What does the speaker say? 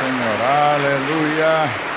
Señor, aleluya.